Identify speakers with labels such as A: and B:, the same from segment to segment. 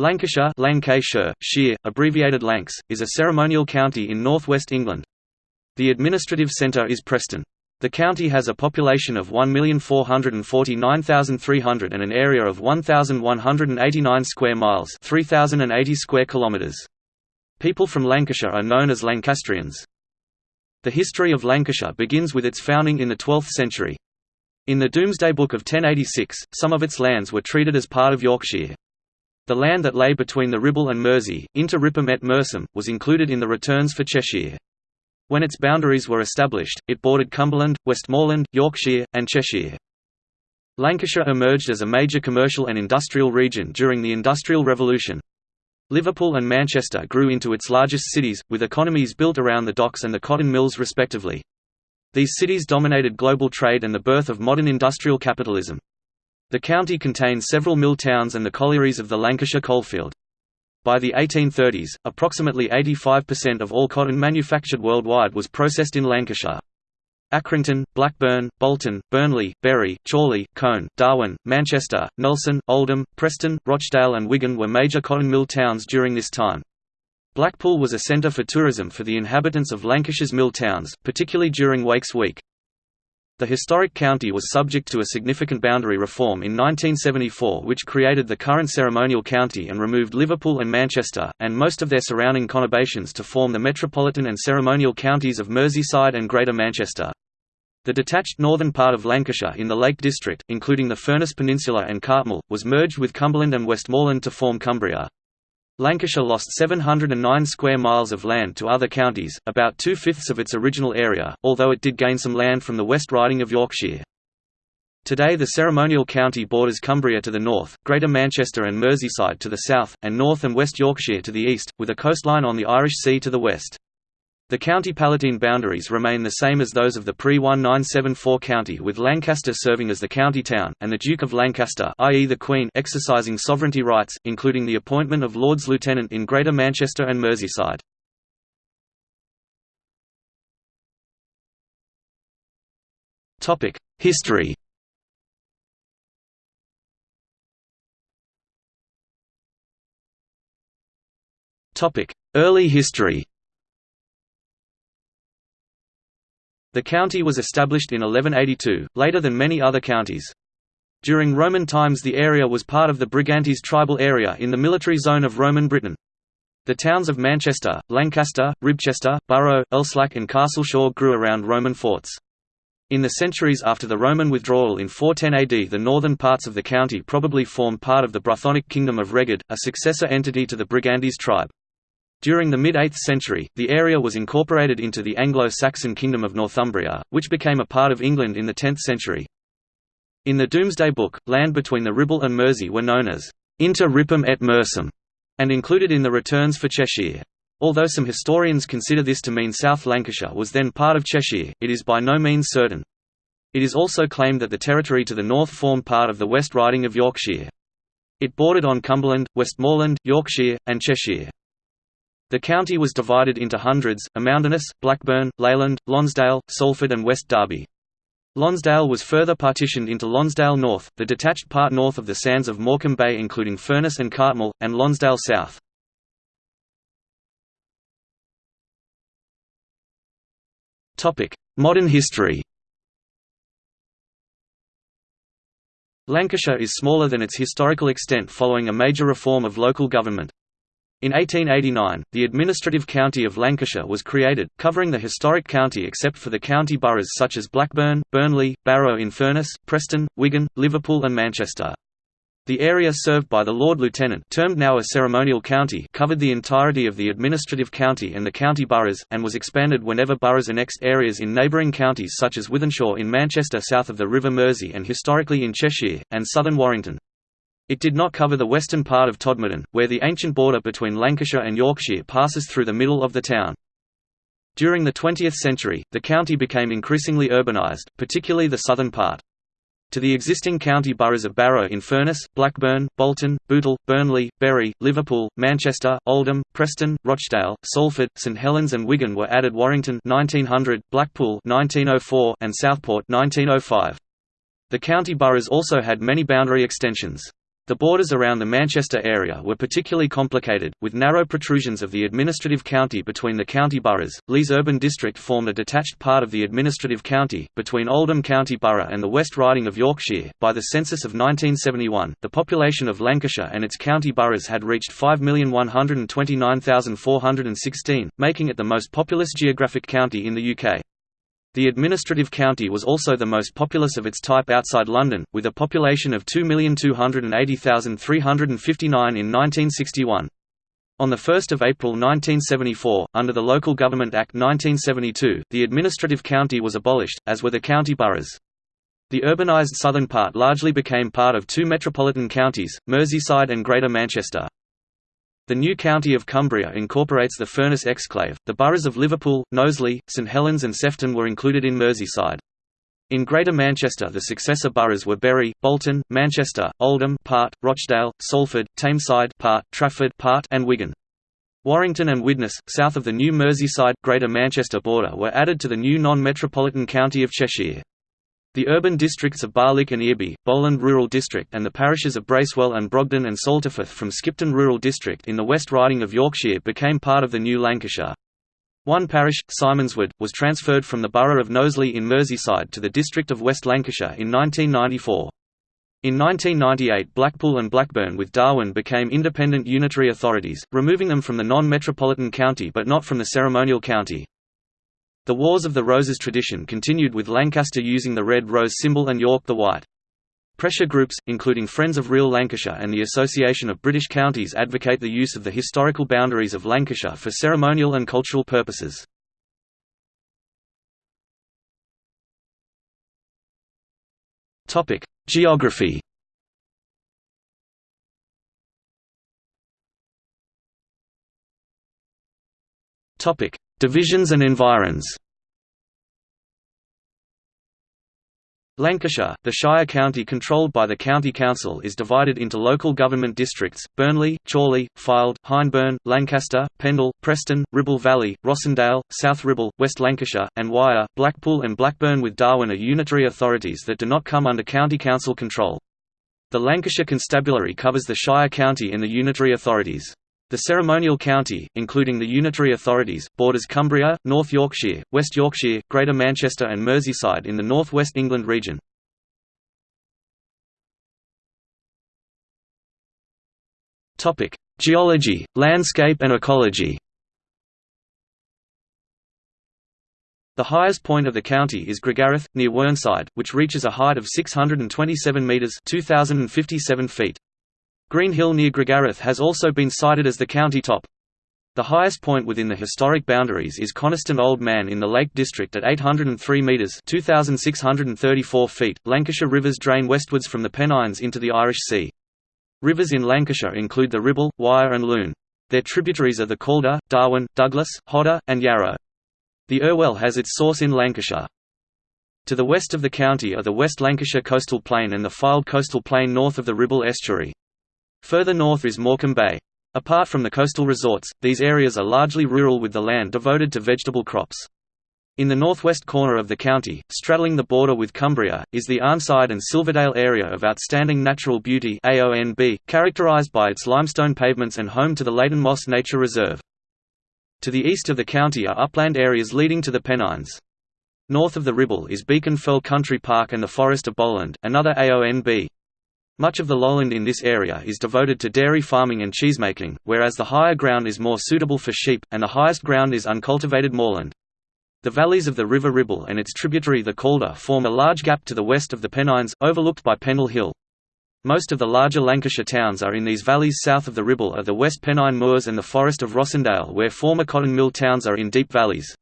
A: Lancashire Lancashire, Shire, abbreviated Lancs, is a ceremonial county in northwest England. The administrative centre is Preston. The county has a population of 1,449,300 and an area of 1,189 square miles 3,080 square kilometres. People from Lancashire are known as Lancastrians. The history of Lancashire begins with its founding in the 12th century. In the Domesday Book of 1086, some of its lands were treated as part of Yorkshire. The land that lay between the Ribble and Mersey, inter Rippum et Mersum, was included in the returns for Cheshire. When its boundaries were established, it bordered Cumberland, Westmorland, Yorkshire, and Cheshire. Lancashire emerged as a major commercial and industrial region during the Industrial Revolution. Liverpool and Manchester grew into its largest cities, with economies built around the docks and the cotton mills respectively. These cities dominated global trade and the birth of modern industrial capitalism. The county contains several mill towns and the collieries of the Lancashire coalfield. By the 1830s, approximately 85% of all cotton manufactured worldwide was processed in Lancashire. Accrington, Blackburn, Bolton, Burnley, Bury, Chorley, Colne, Darwen, Manchester, Nelson, Oldham, Preston, Rochdale and Wigan were major cotton mill towns during this time. Blackpool was a centre for tourism for the inhabitants of Lancashire's mill towns, particularly during Wakes Week. The historic county was subject to a significant boundary reform in 1974 which created the current ceremonial county and removed Liverpool and Manchester, and most of their surrounding conurbations to form the metropolitan and ceremonial counties of Merseyside and Greater Manchester. The detached northern part of Lancashire in the Lake District, including the Furness Peninsula and Cartmel, was merged with Cumberland and Westmorland to form Cumbria. Lancashire lost 709 square miles of land to other counties, about two-fifths of its original area, although it did gain some land from the West Riding of Yorkshire. Today the ceremonial county borders Cumbria to the north, Greater Manchester and Merseyside to the south, and North and West Yorkshire to the east, with a coastline on the Irish Sea to the west. The county palatine boundaries remain the same as those of the pre-1974 county with Lancaster serving as the county town, and the Duke of Lancaster i.e. the Queen exercising sovereignty rights, including the appointment of Lords Lieutenant in Greater Manchester and Merseyside. History Early history The county was established in 1182, later than many other counties. During Roman times the area was part of the Brigantes tribal area in the military zone of Roman Britain. The towns of Manchester, Lancaster, Ribchester, Barrow, Elslack and Castleshaw grew around Roman forts. In the centuries after the Roman withdrawal in 410 AD the northern parts of the county probably formed part of the Brythonic kingdom of Reged, a successor entity to the Brigantes tribe. During the mid-8th century, the area was incorporated into the Anglo-Saxon kingdom of Northumbria, which became a part of England in the 10th century. In the Domesday Book, land between the Ribble and Mersey were known as Inter Rippum et Mersum, and included in the returns for Cheshire. Although some historians consider this to mean South Lancashire was then part of Cheshire, it is by no means certain. It is also claimed that the territory to the north formed part of the West Riding of Yorkshire. It bordered on Cumberland, Westmorland, Yorkshire, and Cheshire. The county was divided into hundreds, Amounderness, Blackburn, Leyland, Lonsdale, Salford and West Derby. Lonsdale was further partitioned into Lonsdale North, the detached part north of the sands of Morecambe Bay including Furness and Cartmel, and Lonsdale South. Modern history Lancashire is smaller than its historical extent following a major reform of local government. In 1889, the administrative county of Lancashire was created, covering the historic county except for the county boroughs such as Blackburn, Burnley, Barrow-in-Furness, Preston, Wigan, Liverpool and Manchester. The area served by the Lord Lieutenant termed now a ceremonial county covered the entirety of the administrative county and the county boroughs, and was expanded whenever boroughs annexed areas in neighbouring counties such as Wythenshawe in Manchester south of the River Mersey and historically in Cheshire, and southern Warrington. It did not cover the western part of Todmorden, where the ancient border between Lancashire and Yorkshire passes through the middle of the town. During the 20th century, the county became increasingly urbanised, particularly the southern part. To the existing county boroughs of Barrow-in-Furness, Blackburn, Bolton, Bootle, Burnley, Bury, Liverpool, Manchester, Oldham, Preston, Rochdale, Salford, St Helens and Wigan were added Warrington 1900, Blackpool 1904 and Southport 1905. The county boroughs also had many boundary extensions. The borders around the Manchester area were particularly complicated, with narrow protrusions of the administrative county between the county boroughs. Lees Urban District formed a detached part of the administrative county, between Oldham County Borough and the West Riding of Yorkshire. By the census of 1971, the population of Lancashire and its county boroughs had reached 5,129,416, making it the most populous geographic county in the UK. The administrative county was also the most populous of its type outside London, with a population of 2,280,359 in 1961. On 1 April 1974, under the Local Government Act 1972, the administrative county was abolished, as were the county boroughs. The urbanised southern part largely became part of two metropolitan counties, Merseyside and Greater Manchester. The new county of Cumbria incorporates the Furness exclave. The boroughs of Liverpool, Knowsley, St Helens, and Sefton were included in Merseyside. In Greater Manchester the successor boroughs were Bury, Bolton, Manchester, Oldham part, Rochdale, Salford, Tameside part, Trafford part, and Wigan. Warrington and Widnes, south of the new Merseyside, Greater Manchester border were added to the new non-metropolitan county of Cheshire. The urban districts of Barlick and Earby, Bowland Rural District and the parishes of Bracewell and Brogden and Salterforth from Skipton Rural District in the West Riding of Yorkshire became part of the new Lancashire. One parish, Simonswood, was transferred from the borough of Knowsley in Merseyside to the district of West Lancashire in 1994. In 1998 Blackpool and Blackburn with Darwen became independent unitary authorities, removing them from the non-metropolitan county but not from the ceremonial county. The Wars of the Roses tradition continued with Lancaster using the red rose symbol and York the white. Pressure groups, including Friends of Real Lancashire and the Association of British Counties advocate the use of the historical boundaries of Lancashire for ceremonial and cultural purposes. Geography Divisions and environs Lancashire, the Shire county controlled by the County Council is divided into local government districts, Burnley, Chorley, Fylde, Hyndburn, Lancaster, Pendle, Preston, Ribble Valley, Rossendale, South Ribble, West Lancashire, and Wyre, Blackpool and Blackburn with Darwen are unitary authorities that do not come under County Council control. The Lancashire Constabulary covers the Shire county and the unitary authorities. The ceremonial county, including the unitary authorities, borders Cumbria, North Yorkshire, West Yorkshire, Greater Manchester and Merseyside in the North West England region. Geology, landscape and ecology The highest point of the county is Gragareth, near Whernside, which reaches a height of 627 metres 2,057 feet. Green Hill near Gragareth has also been cited as the county top. The highest point within the historic boundaries is Coniston Old Man in the Lake District at 803 metres 2,634 feet. Lancashire rivers drain westwards from the Pennines into the Irish Sea. Rivers in Lancashire include the Ribble, Wyre and Lune. Their tributaries are the Calder, Darwen, Douglas, Hodder, and Yarrow. The Irwell has its source in Lancashire. To the west of the county are the West Lancashire Coastal Plain and the Fylde Coastal Plain north of the Ribble Estuary. Further north is Morecambe Bay. Apart from the coastal resorts, these areas are largely rural with the land devoted to vegetable crops. In the northwest corner of the county, straddling the border with Cumbria, is the Arnside and Silverdale area of outstanding natural beauty AONB, characterised by its limestone pavements and home to the Leighton Moss Nature Reserve. To the east of the county are upland areas leading to the Pennines. North of the Ribble is Beacon Fell Country Park and the Forest of Bowland, another AONB. Much of the lowland in this area is devoted to dairy farming and cheesemaking, whereas the higher ground is more suitable for sheep, and the highest ground is uncultivated moorland. The valleys of the River Ribble and its tributary the Calder form a large gap to the west of the Pennines, overlooked by Pendle Hill. Most of the larger Lancashire towns are in these valleys south of the Ribble are the West Pennine Moors and the Forest of Rossendale where former cotton mill towns are in deep valleys.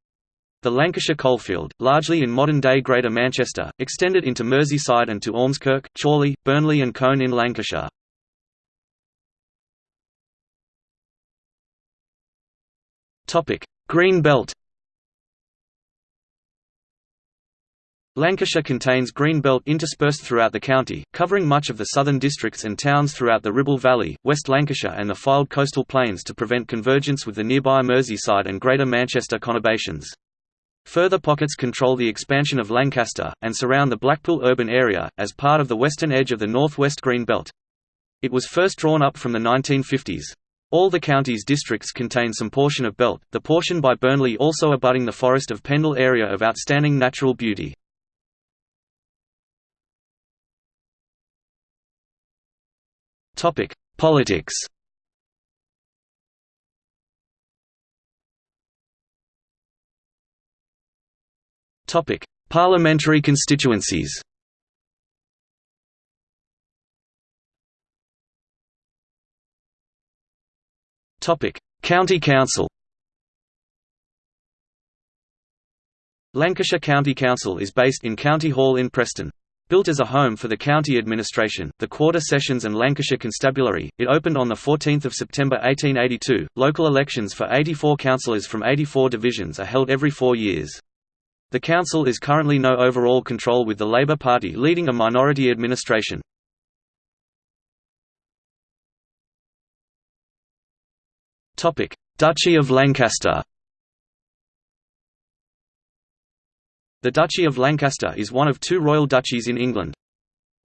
A: The Lancashire coalfield, largely in modern-day Greater Manchester, extended into Merseyside and to Ormskirk, Chorley, Burnley and Colne in Lancashire. Green Belt Lancashire contains green belt interspersed throughout the county, covering much of the southern districts and towns throughout the Ribble Valley, West Lancashire and the Fylde coastal plains to prevent convergence with the nearby Merseyside and Greater Manchester conurbations. Further pockets control the expansion of Lancaster, and surround the Blackpool urban area, as part of the western edge of the northwest Green Belt. It was first drawn up from the 1950s. All the county's districts contain some portion of Belt, the portion by Burnley also abutting the Forest of Pendle area of outstanding natural beauty. Politics Parliamentary constituencies Topic: County Council Lancashire County Council is based in County Hall in Preston. Built as a home for the county administration, the Quarter Sessions and Lancashire Constabulary, it opened on 14 September 1882. Local elections for 84 councillors from 84 divisions are held every four years. The council is currently no overall control with the Labour Party leading a minority administration. Duchy of Lancaster The Duchy of Lancaster is one of two royal duchies in England.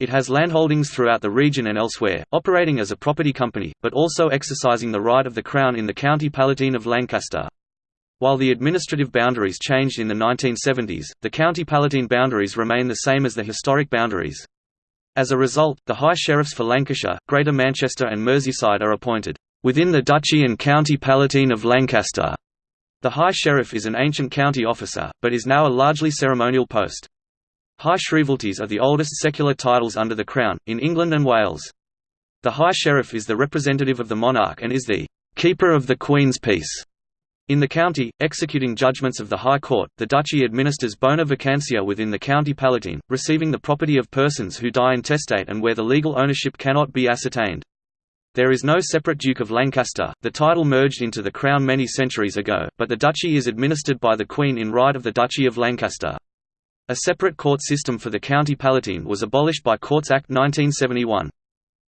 A: It has landholdings throughout the region and elsewhere, operating as a property company, but also exercising the right of the Crown in the County Palatine of Lancaster. While the administrative boundaries changed in the 1970s, the County Palatine boundaries remain the same as the historic boundaries. As a result, the High Sheriffs for Lancashire, Greater Manchester and Merseyside are appointed within the Duchy and County Palatine of Lancaster. The High Sheriff is an ancient county officer, but is now a largely ceremonial post. High Shrievalties are the oldest secular titles under the Crown, in England and Wales. The High Sheriff is the representative of the monarch and is the «keeper of the Queen's peace». In the county, executing judgments of the High Court, the Duchy administers bona vacantia within the County Palatine, receiving the property of persons who die intestate and where the legal ownership cannot be ascertained. There is no separate Duke of Lancaster, the title merged into the Crown many centuries ago, but the duchy is administered by the Queen in right of the Duchy of Lancaster. A separate court system for the County Palatine was abolished by Courts Act 1971.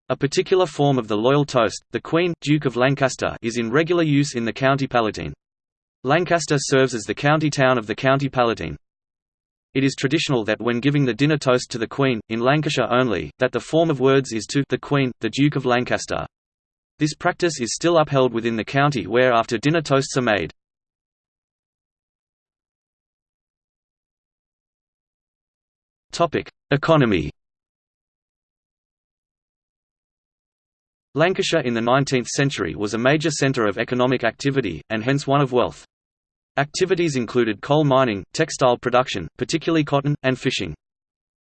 A: A particular form of the loyal toast, the Queen, Duke of Lancaster is in regular use in the County Palatine. Lancaster serves as the county town of the County Palatine. It is traditional that when giving the dinner toast to the Queen, in Lancashire only, that the form of words is to the Queen, the Duke of Lancaster. This practice is still upheld within the county where after dinner toasts are made. Economy Lancashire in the 19th century was a major centre of economic activity, and hence one of wealth. Activities included coal mining, textile production, particularly cotton, and fishing.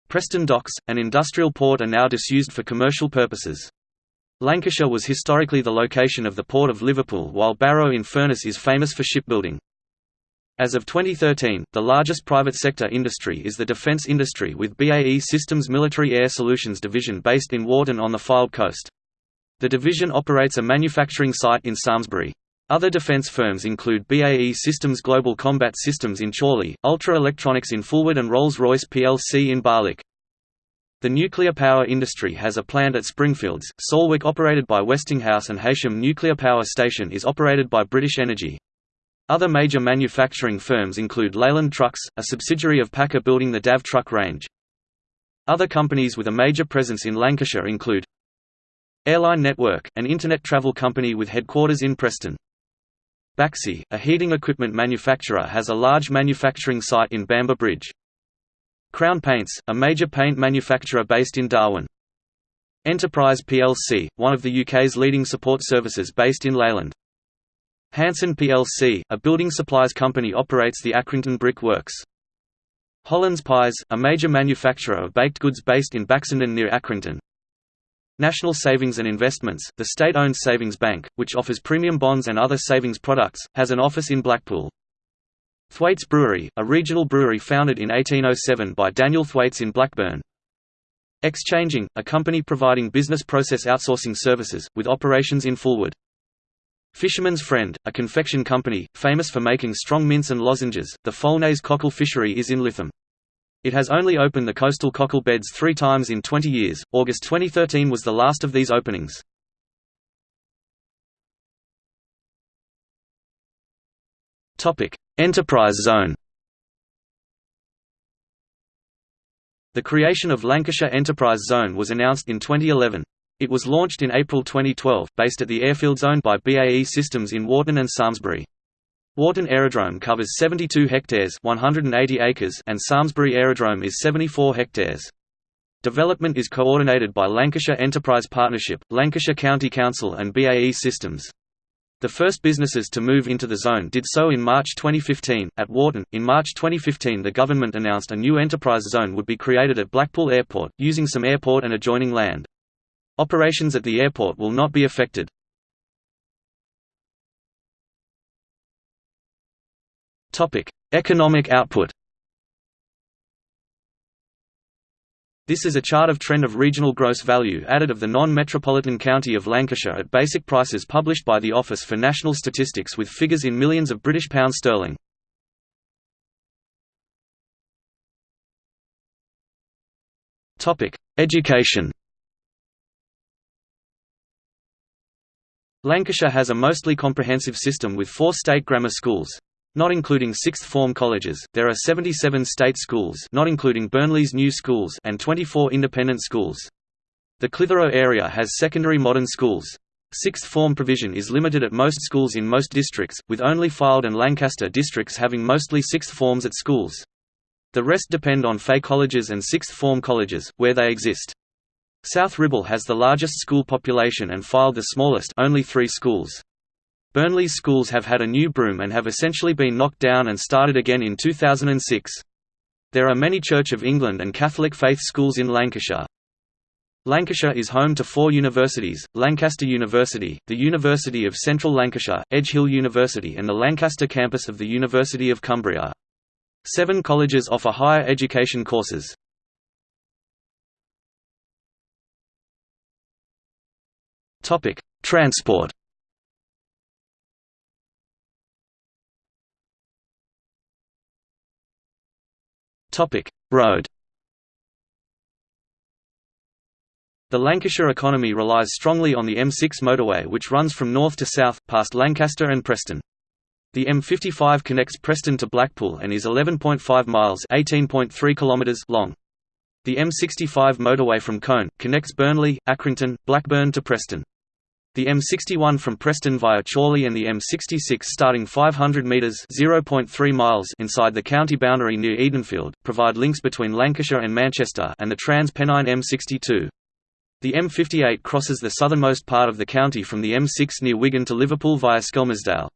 A: Preston Docks, an industrial port are now disused for commercial purposes. Lancashire was historically the location of the Port of Liverpool while Barrow-in-Furness is famous for shipbuilding. As of 2013, the largest private sector industry is the defence industry with BAE Systems Military Air Solutions division based in Warton on the Fylde coast. The division operates a manufacturing site in Samlesbury. Other defense firms include BAE Systems Global Combat Systems in Chorley, Ultra Electronics in Fulwood and Rolls-Royce plc in Barlick. The nuclear power industry has a plant at Springfields, Salwick operated by Westinghouse and Heysham Nuclear Power Station is operated by British Energy. Other major manufacturing firms include Leyland Trucks, a subsidiary of PACCAR building the DAF truck range. Other companies with a major presence in Lancashire include Airline Network, an internet travel company with headquarters in Preston. Baxi, a heating equipment manufacturer has a large manufacturing site in Bamber Bridge. Crown Paints, a major paint manufacturer based in Darwen. Enterprise plc, one of the UK's leading support services based in Leyland. Hanson plc, a building supplies company operates the Accrington Brick Works. Hollands Pies, a major manufacturer of baked goods based in Baxenden near Accrington. National Savings and Investments, the state-owned savings bank, which offers premium bonds and other savings products, has an office in Blackpool. Thwaites Brewery, a regional brewery founded in 1807 by Daniel Thwaites in Blackburn. Xchanging, a company providing business process outsourcing services, with operations in Fulwood. Fisherman's Friend, a confection company, famous for making strong mints and lozenges. The Foulnaze cockle fishery is in Lytham. It has only opened the coastal cockle beds three times in 20 years, August 2013 was the last of these openings. Topic: Enterprise Zone The creation of Lancashire Enterprise Zone was announced in 2011. It was launched in April 2012, based at the airfields owned by BAE Systems in Warton and Samlesbury. Warton Aerodrome covers 72 hectares 180 acres and Samlesbury Aerodrome is 74 hectares. Development is coordinated by Lancashire Enterprise Partnership, Lancashire County Council and BAE Systems. The first businesses to move into the zone did so in March 2015, at Warton, In March 2015, the government announced a new enterprise zone would be created at Blackpool Airport, using some airport and adjoining land. Operations at the airport will not be affected. Economic output This is a chart of trend of regional gross value added of the non-metropolitan county of Lancashire at basic prices published by the Office for National Statistics with figures in millions of British pounds sterling. Education Lancashire has a mostly comprehensive system with four state grammar schools. Not including sixth-form colleges, there are 77 state schools not including Burnley's new schools and 24 independent schools. The Clitheroe area has secondary modern schools. Sixth form provision is limited at most schools in most districts, with only Fylde and Lancaster districts having mostly sixth forms at schools. The rest depend on FE colleges and sixth form colleges, where they exist. South Ribble has the largest school population and Fylde the smallest only three schools. Burnley's schools have had a new broom and have essentially been knocked down and started again in 2006. There are many Church of England and Catholic faith schools in Lancashire. Lancashire is home to four universities, Lancaster University, the University of Central Lancashire, Edge Hill University and the Lancaster campus of the University of Cumbria. Seven colleges offer higher education courses. Transport Road. The Lancashire economy relies strongly on the M6 motorway which runs from north to south, past Lancaster and Preston. The M55 connects Preston to Blackpool and is 11.5 miles kilometers long. The M65 motorway from Colne, connects Burnley, Accrington, Blackburn to Preston. The M61 from Preston via Chorley and the M66 starting 500 metres (0.3 miles) inside the county boundary near Edenfield, provide links between Lancashire and Manchester and the Trans-Pennine M62. The M58 crosses the southernmost part of the county from the M6 near Wigan to Liverpool via Skelmersdale.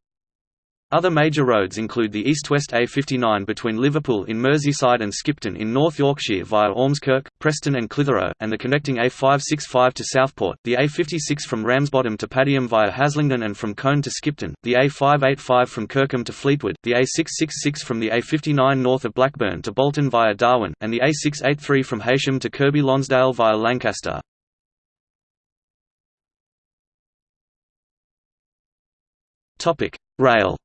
A: Other major roads include the east-west A59 between Liverpool in Merseyside and Skipton in North Yorkshire via Ormskirk, Preston and Clitheroe, and the connecting A565 to Southport, the A56 from Ramsbottom to Padiham via Haslingden and from Colne to Skipton, the A585 from Kirkham to Fleetwood, the A666 from the A59 north of Blackburn to Bolton via Darwen, and the A683 from Heysham to Kirkby Lonsdale via Lancaster. Rail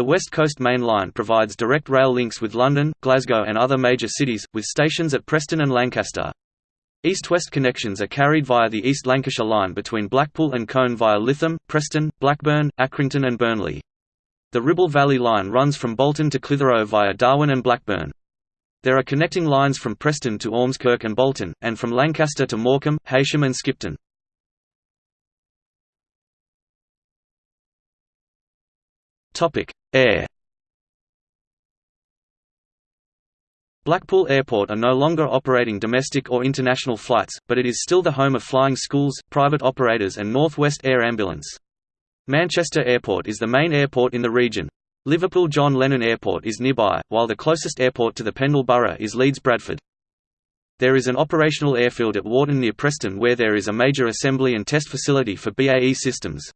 A: The West Coast Main Line provides direct rail links with London, Glasgow and other major cities, with stations at Preston and Lancaster. East-west connections are carried via the East Lancashire Line between Blackpool and Colne via Lytham, Preston, Blackburn, Accrington and Burnley. The Ribble Valley Line runs from Bolton to Clitheroe via Darwen and Blackburn. There are connecting lines from Preston to Ormskirk and Bolton, and from Lancaster to Morecambe, Heysham and Skipton. Air Blackpool Airport are no longer operating domestic or international flights, but it is still the home of flying schools, private operators and North West Air Ambulance. Manchester Airport is the main airport in the region. Liverpool John Lennon Airport is nearby, while the closest airport to the Pendle Borough is Leeds Bradford. There is an operational airfield at Warton near Preston where there is a major assembly and test facility for BAE systems.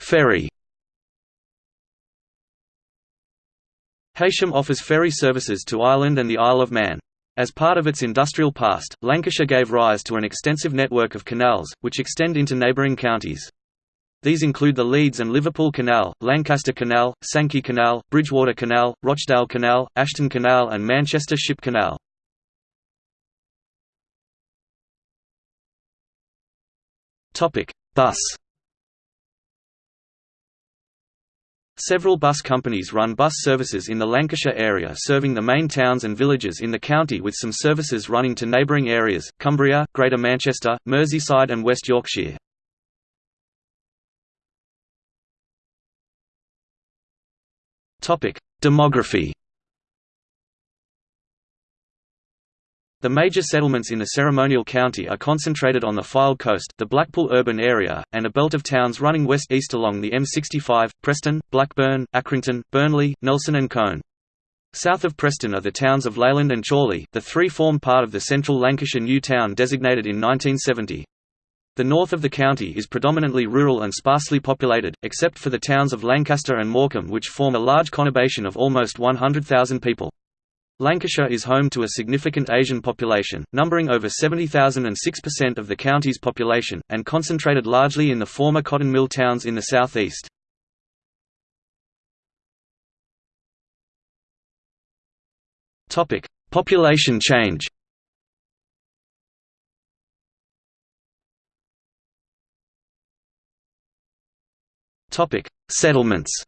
A: Ferry. Heysham offers ferry services to Ireland and the Isle of Man. As part of its industrial past, Lancashire gave rise to an extensive network of canals, which extend into neighbouring counties. These include the Leeds and Liverpool Canal, Lancaster Canal, Sankey Canal, Bridgewater Canal, Rochdale Canal, Ashton Canal and Manchester Ship Canal. Bus Several bus companies run bus services in the Lancashire area serving the main towns and villages in the county with some services running to neighbouring areas, Cumbria, Greater Manchester, Merseyside and West Yorkshire. Demography The major settlements in the ceremonial county are concentrated on the Fylde coast, the Blackpool urban area, and a belt of towns running west-east along the M65, Preston, Blackburn, Accrington, Burnley, Nelson and Colne. South of Preston are the towns of Leyland and Chorley, the three form part of the central Lancashire New Town designated in 1970. The north of the county is predominantly rural and sparsely populated, except for the towns of Lancaster and Morecambe which form a large conurbation of almost 100,000 people. Lancashire is home to a significant Asian population, numbering over 70,000 and 6% of the county's population, and concentrated largely in the former cotton mill towns in the southeast. Population change Settlements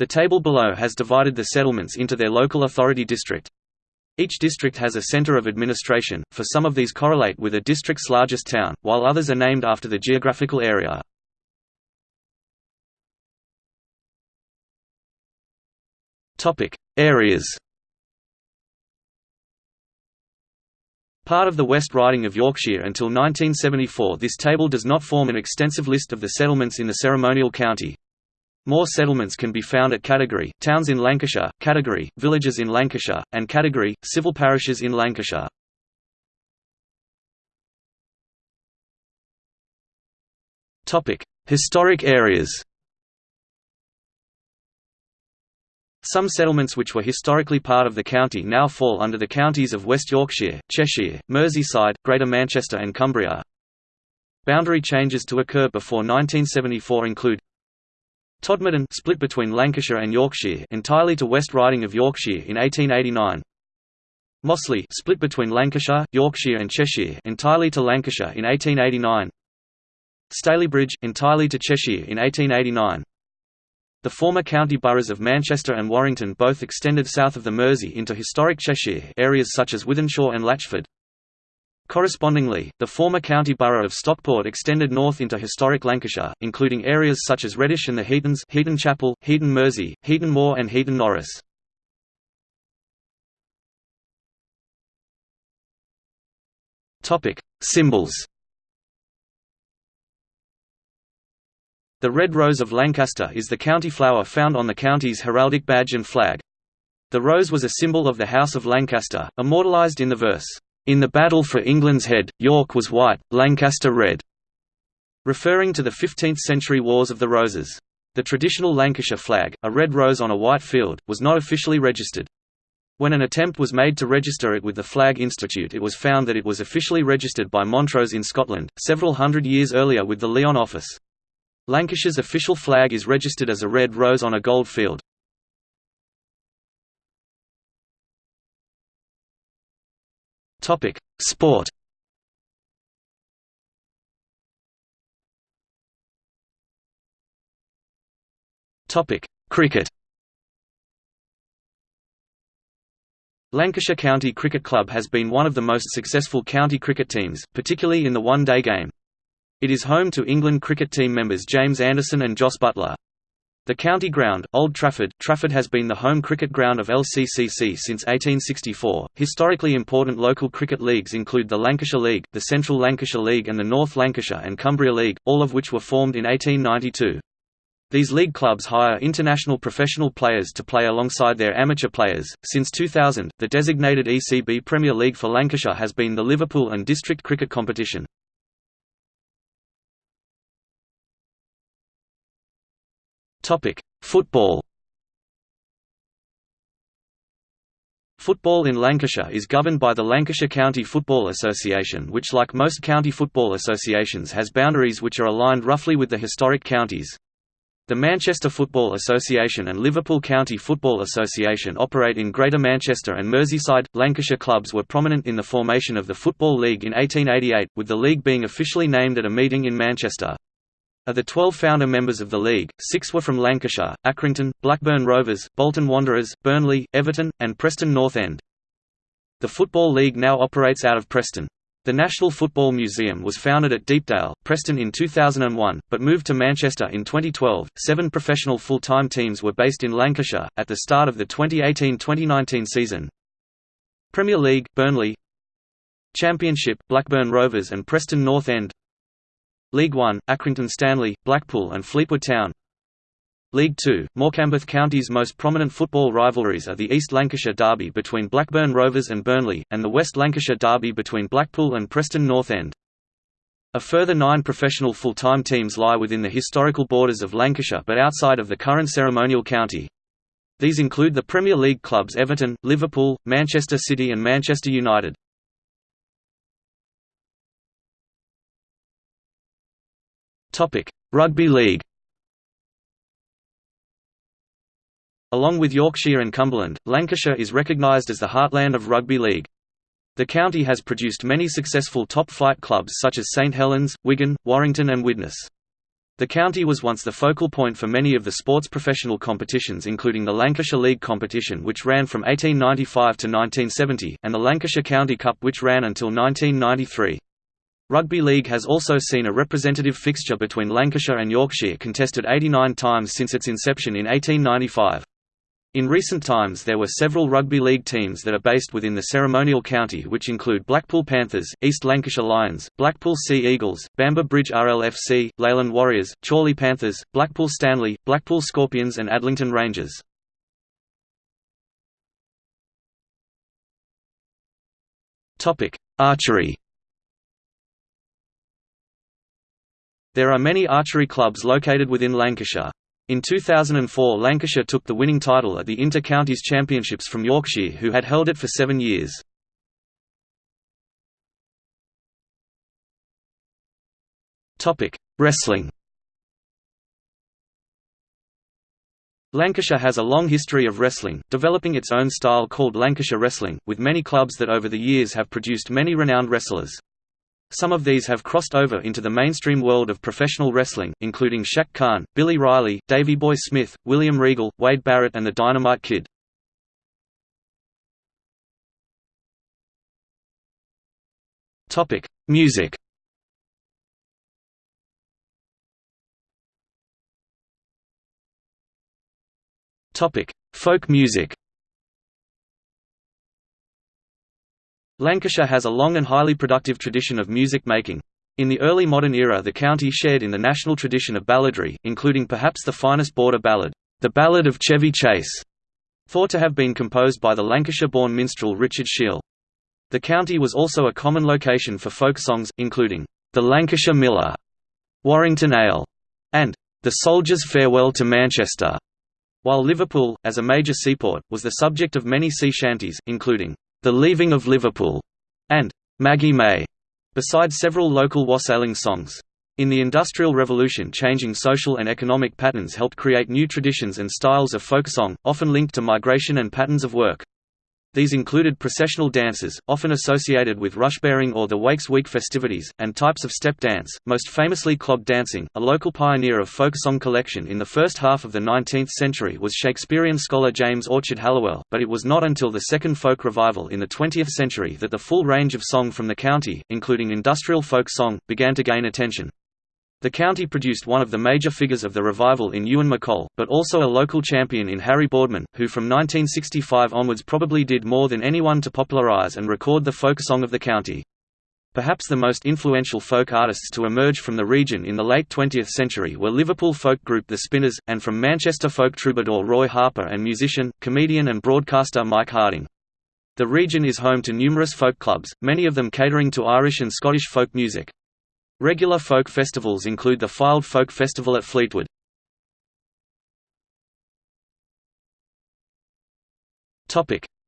A: The table below has divided the settlements into their local authority district. Each district has a center of administration, for some of these correlate with a district's largest town, while others are named after the geographical area. Areas Part of the West Riding of Yorkshire until 1974 this table does not form an extensive list of the settlements in the ceremonial county. More settlements can be found at category, towns in Lancashire, category, villages in Lancashire, and category, civil parishes in Lancashire. Historic areas Some settlements which were historically part of the county now fall under the counties of West Yorkshire, Cheshire, Merseyside, Greater Manchester and Cumbria. Boundary changes to occur before 1974 include Todmorden split between Lancashire and Yorkshire entirely to West Riding of Yorkshire in 1889. Mossley split between Lancashire, Yorkshire and Cheshire entirely to Lancashire in 1889. Stalybridge entirely to Cheshire in 1889. The former county boroughs of Manchester and Warrington both extended south of the Mersey into historic Cheshire areas such as Wythenshawe and Latchford. Correspondingly, the former county borough of Stockport extended north into historic Lancashire, including areas such as Reddish and the Heatons Heaton Chapel, Heaton Mersey, Heaton Moor and Heaton Norris. Symbols The red rose of Lancaster is the county flower found on the county's heraldic badge and flag. The rose was a symbol of the House of Lancaster, immortalised in the verse, in the battle for England's head, York was white, Lancaster red, referring to the 15th-century Wars of the Roses. The traditional Lancashire flag, a red rose on a white field, was not officially registered. When an attempt was made to register it with the Flag Institute it was found that it was officially registered by Montrose in Scotland, several hundred years earlier with the Lyon Office. Lancashire's official flag is registered as a red rose on a gold field. Topic: Sport. Topic: Cricket. Lancashire County Cricket Club has been one of the most successful county cricket teams, particularly in the one-day game. It is home to England cricket team members James Anderson and Jos Buttler. The county ground, Old Trafford, Trafford has been the home cricket ground of LCCC since 1864. Historically important local cricket leagues include the Lancashire League, the Central Lancashire League, and the North Lancashire and Cumbria League, all of which were formed in 1892. These league clubs hire international professional players to play alongside their amateur players. Since 2000, the designated ECB Premier League for Lancashire has been the Liverpool and District Cricket Competition. Topic: Football. Football in Lancashire is governed by the Lancashire County Football Association which like most county football associations has boundaries which are aligned roughly with the historic counties. The Manchester Football Association and Liverpool County Football Association operate in Greater Manchester and Merseyside. Lancashire clubs were prominent in the formation of the Football League in 1888, with the league being officially named at a meeting in Manchester. Of the 12 founder members of the league, six were from Lancashire, Accrington, Blackburn Rovers, Bolton Wanderers, Burnley, Everton, and Preston North End. The Football League now operates out of Preston. The National Football Museum was founded at Deepdale, Preston in 2001, but moved to Manchester in 2012. Seven professional full-time teams were based in Lancashire at the start of the 2018-2019 season. Premier League, Burnley. Championship, Blackburn Rovers and Preston North End. League One, Accrington Stanley, Blackpool and Fleetwood Town League Two, Morecambe County's most prominent football rivalries are the East Lancashire Derby between Blackburn Rovers and Burnley, and the West Lancashire Derby between Blackpool and Preston North End. A further nine professional full-time teams lie within the historical borders of Lancashire but outside of the current ceremonial county. These include the Premier League clubs Everton, Liverpool, Manchester City and Manchester United. Topic: Rugby League. Along with Yorkshire and Cumberland, Lancashire is recognised as the heartland of rugby league. The county has produced many successful top-flight clubs such as St Helens, Wigan, Warrington and Widnes. The county was once the focal point for many of the sports professional competitions including the Lancashire League competition which ran from 1895 to 1970, and the Lancashire County Cup which ran until 1993. Rugby league has also seen a representative fixture between Lancashire and Yorkshire contested 89 times since its inception in 1895. In recent times there were several rugby league teams that are based within the ceremonial county which include Blackpool Panthers, East Lancashire Lions, Blackpool Sea Eagles, Bamber Bridge RLFC, Leyland Warriors, Chorley Panthers, Blackpool Stanley, Blackpool Scorpions and Adlington Rangers. Archery There are many archery clubs located within Lancashire. In 2004 Lancashire took the winning title at the Inter-Counties Championships from Yorkshire who had held it for seven years. Wrestling Lancashire has a long history of wrestling, developing its own style called Lancashire Wrestling, with many clubs that over the years have produced many renowned wrestlers. Some of these have crossed over into the mainstream world of professional wrestling, including Shaq Khan, Billy Riley, Davey Boy Smith, William Regal, Wade Barrett and the Dynamite Kid. Music Folk music Lancashire has a long and highly productive tradition of music making. In the early modern era the county shared in the national tradition of balladry, including perhaps the finest border ballad, The Ballad of Chevy Chase, thought to have been composed by the Lancashire-born minstrel Richard Sheale. The county was also a common location for folk songs, including, The Lancashire Miller, Warrington Ale, and The Soldier's Farewell to Manchester, while Liverpool, as a major seaport, was the subject of many sea shanties, including the Leaving of Liverpool, and Maggie May, besides several local wassailing songs. In the Industrial Revolution changing social and economic patterns helped create new traditions and styles of folk song, often linked to migration and patterns of work. These included processional dances, often associated with rushbearing or the Wakes Week festivities, and types of step dance, most famously clog dancing. A local pioneer of folk song collection in the first half of the 19th century was Shakespearean scholar James Orchard Halliwell, but it was not until the second folk revival in the 20th century that the full range of song from the county, including industrial folk song, began to gain attention. The county produced one of the major figures of the revival in Ewan MacColl, but also a local champion in Harry Boardman, who from 1965 onwards probably did more than anyone to popularise and record the folk song of the county. Perhaps the most influential folk artists to emerge from the region in the late 20th century were Liverpool folk group The Spinners, and from Manchester folk troubadour Roy Harper and musician, comedian and broadcaster Mike Harding. The region is home to numerous folk clubs, many of them catering to Irish and Scottish folk music. Regular folk festivals include the Fylde Folk Festival at Fleetwood.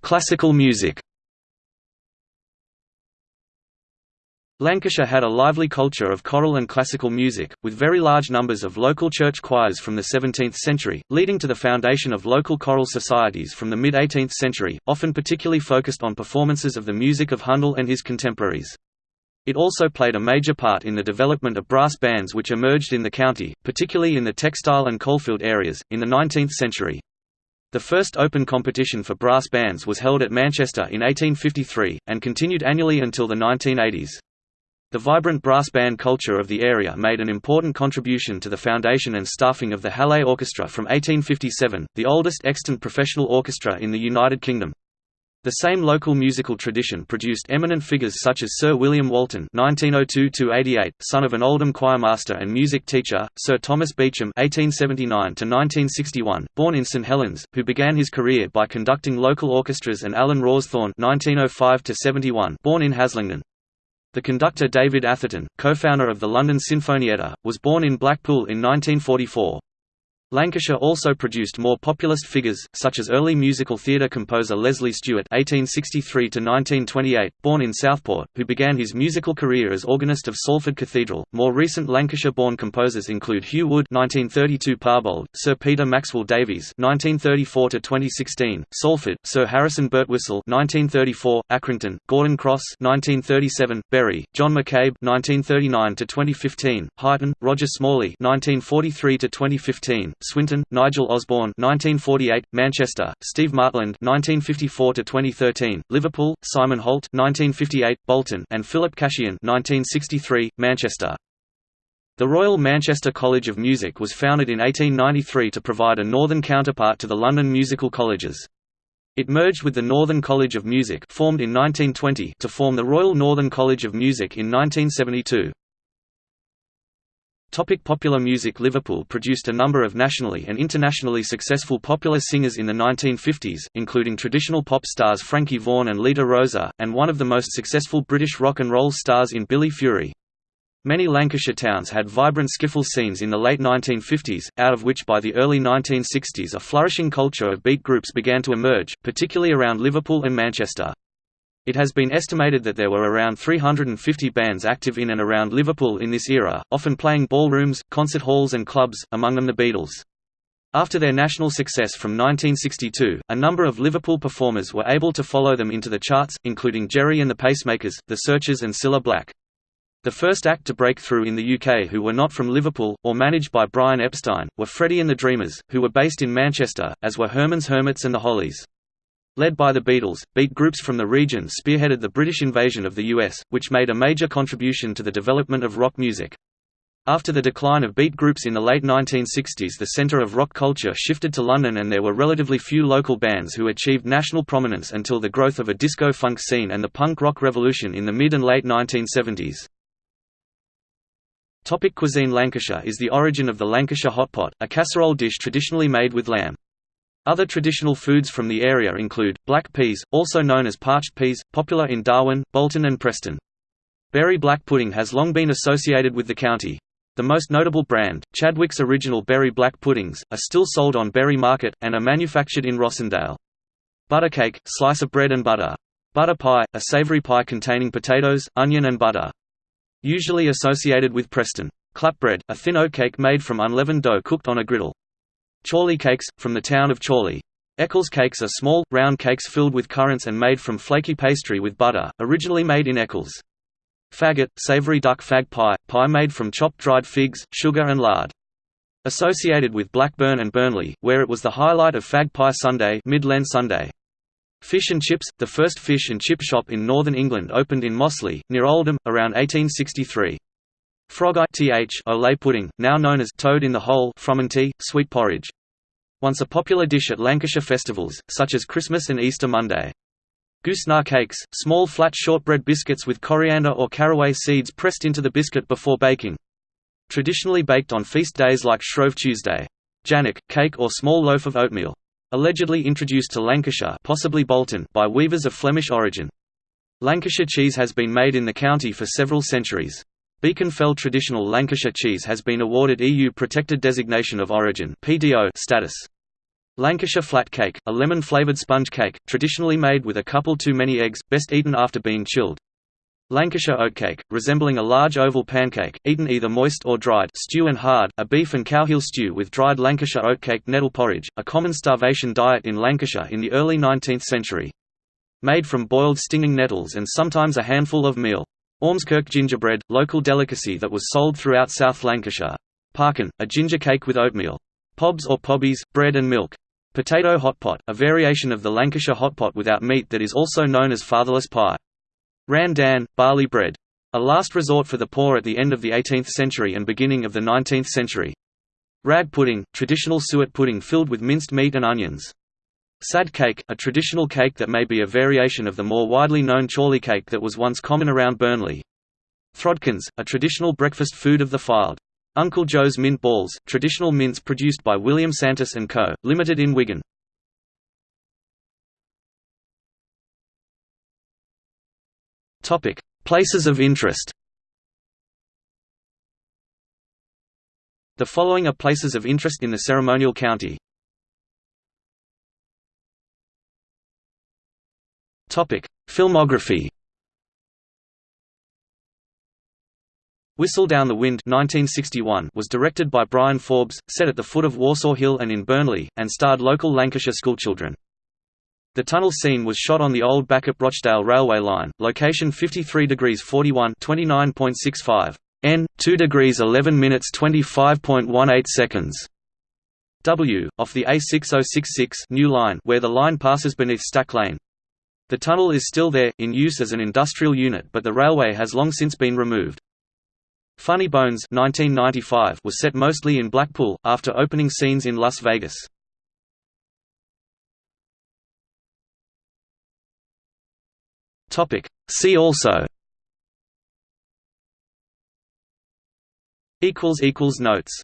A: Classical music Lancashire had a lively culture of choral and classical music, with very large numbers of local church choirs from the 17th century, leading to the foundation of local choral societies from the mid-18th century, often particularly focused on performances of the music of Handel and his contemporaries. It also played a major part in the development of brass bands which emerged in the county, particularly in the textile and coalfield areas, in the 19th century. The first open competition for brass bands was held at Manchester in 1853, and continued annually until the 1980s. The vibrant brass band culture of the area made an important contribution to the foundation and staffing of the Halle Orchestra from 1857, the oldest extant professional orchestra in the United Kingdom. The same local musical tradition produced eminent figures such as Sir William Walton (1902–88), son of an Oldham choirmaster and music teacher; Sir Thomas Beecham (1879–1961), born in St Helens, who began his career by conducting local orchestras; and Alan Rawsthorne (1905–71), born in Haslingden. The conductor David Atherton, co-founder of the London Sinfonietta, was born in Blackpool in 1944. Lancashire also produced more populist figures, such as early musical theatre composer Leslie Stewart (1863–1928), born in Southport, who began his musical career as organist of Salford Cathedral. More recent Lancashire-born composers include Hugh Wood (1932), Parbold, Sir Peter Maxwell Davies (1934–2016), Salford, Sir Harrison Birtwistle (1934), Accrington, Gordon Crosse (1937), Bury, John McCabe (1939–2015), Huyton, Roger Smalley (1943–2015). Swinton, Nigel Osborne 1948, Manchester, Steve Martland 1954–2013, Liverpool, Simon Holt 1958, Bolton and Philip Cashian 1963, Manchester. The Royal Manchester College of Music was founded in 1893 to provide a northern counterpart to the London musical colleges. It merged with the Northern College of Music formed in 1920 to form the Royal Northern College of Music in 1972. Topic popular music Liverpool produced a number of nationally and internationally successful popular singers in the 1950s, including traditional pop stars Frankie Vaughan and Lita Roza, and one of the most successful British rock and roll stars in Billy Fury. Many Lancashire towns had vibrant skiffle scenes in the late 1950s, out of which by the early 1960s a flourishing culture of beat groups began to emerge, particularly around Liverpool and Manchester. It has been estimated that there were around 350 bands active in and around Liverpool in this era, often playing ballrooms, concert halls and clubs, among them the Beatles. After their national success from 1962, a number of Liverpool performers were able to follow them into the charts, including Gerry and the Pacemakers, The Searchers and Cilla Black. The first act to break through in the UK who were not from Liverpool, or managed by Brian Epstein, were Freddie and the Dreamers, who were based in Manchester, as were Herman's Hermits and the Hollies. Led by the Beatles, beat groups from the region spearheaded the British invasion of the US, which made a major contribution to the development of rock music. After the decline of beat groups in the late 1960s the centre of rock culture shifted to London and there were relatively few local bands who achieved national prominence until the growth of a disco-funk scene and the punk rock revolution in the mid and late 1970s. Topic cuisine Lancashire is the origin of the Lancashire hot pot, a casserole dish traditionally made with lamb. Other traditional foods from the area include, black peas, also known as parched peas, popular in Darwen, Bolton and Preston. Bury black pudding has long been associated with the county. The most notable brand, Chadwick's Original Bury Black Puddings, are still sold on Bury Market, and are manufactured in Rossendale. Buttercake, slice of bread and butter. Butter pie, a savoury pie containing potatoes, onion and butter. Usually associated with Preston. Clapbread, a thin oatcake made from unleavened dough cooked on a griddle. Chorley cakes, from the town of Chorley. Eccles cakes are small, round cakes filled with currants and made from flaky pastry with butter, originally made in Eccles. Faggot, savoury duck fag pie, pie made from chopped dried figs, sugar and lard. Associated with Blackburn and Burnley, where it was the highlight of Fag Pie Sunday, Mid-Lent Sunday. Fish and Chips, the first fish and chip shop in northern England opened in Mossley, near Oldham, around 1863. Frog th Olay pudding, now known as toad in the hole frumenty, sweet porridge. Once a popular dish at Lancashire festivals, such as Christmas and Easter Monday. Goosnargh cakes, small flat shortbread biscuits with coriander or caraway seeds pressed into the biscuit before baking. Traditionally baked on feast days like Shrove Tuesday. Jannock, cake or small loaf of oatmeal. Allegedly introduced to Lancashire possibly Bolton by weavers of Flemish origin. Lancashire cheese has been made in the county for several centuries. Beacon Fell traditional Lancashire cheese has been awarded EU Protected Designation of Origin status. Lancashire flat cake, a lemon-flavoured sponge cake, traditionally made with a couple too many eggs, best eaten after being chilled. Lancashire oatcake, resembling a large oval pancake, eaten either moist or dried stew and hard, a beef and cowheel stew with dried Lancashire oatcake nettle porridge, a common starvation diet in Lancashire in the early 19th century. Made from boiled stinging nettles and sometimes a handful of meal. Ormskirk gingerbread, local delicacy that was sold throughout South Lancashire. Parkin, a ginger cake with oatmeal. Pobs or pobbies, bread and milk. Potato hotpot, a variation of the Lancashire hotpot without meat that is also known as fatherless pie. Ran dan, barley bread. A last resort for the poor at the end of the 18th century and beginning of the 19th century. Rag pudding, traditional suet pudding filled with minced meat and onions. Sad cake, a traditional cake that may be a variation of the more widely known chorley cake that was once common around Burnley. Throdkins, a traditional breakfast food of the Fylde. Uncle Joe's Mint Balls, traditional mints produced by William Santus & Co., Limited in Wigan. Places of interest The following are places of interest in the ceremonial county. Filmography Whistle Down the Wind 1961 was directed by Bryan Forbes, set at the foot of Worsaw Hill and in Burnley, and starred local Lancashire schoolchildren. The tunnel scene was shot on the old Bacup-Rochdale railway line, location 53 degrees 41 29.65 n, 2 degrees 11 minutes 25.18 seconds. W, off the A6066 new line where the line passes beneath Stack Lane. The tunnel is still there, in use as an industrial unit but the railway has long since been removed. Funny Bones 1995 was set mostly in Blackpool, after opening scenes in Las Vegas. See also Notes